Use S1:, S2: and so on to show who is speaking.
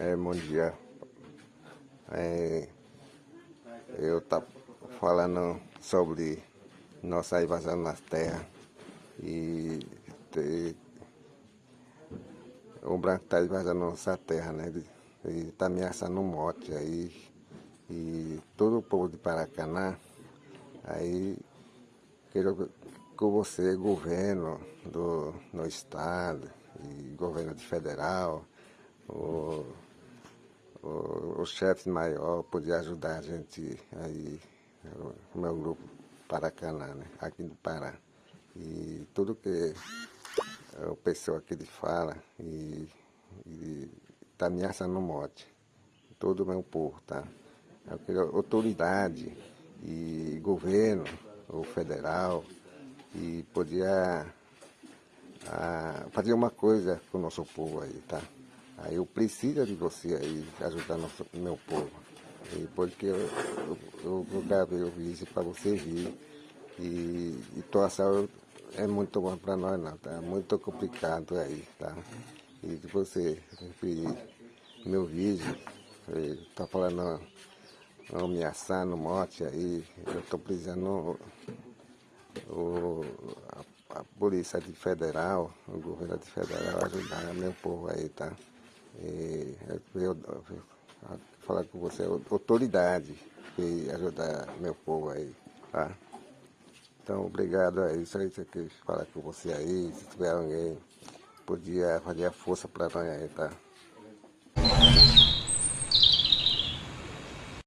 S1: É, bom dia. É, eu tá falando sobre nossa invasão nas terras e ter, o branco está invadindo nossa terra, né? E está ameaçando morte aí. E todo o povo de Paracanã, aí quero com você, governo do no estado e governo federal, o, o, chefe maior podia ajudar a gente aí, o meu grupo Paracanã, né, aqui do Pará. E tudo que o pessoal aqui fala e está ameaçando morte. Todo o meu povo, tá? Eu queria autoridade e governo, o federal, e podia a, fazer uma coisa com o nosso povo aí, tá? Aí eu preciso de você aí, ajudar nosso, meu povo. E porque eu, eu, eu, gravei o vídeo para você vir. E, situação é muito bom para nós não, tá? Muito complicado aí, tá? E de você vir meu vídeo, tá falando ameaçando morte aí, eu tô precisando o, a, a polícia de federal, o governo de federal ajudar meu povo aí, tá? E eu, eu, eu falar com você, autoridade, e ajudar meu povo aí, tá? Então, obrigado aí, isso que falar com você aí, se tiver alguém, podia fazer a força para nós aí, tá?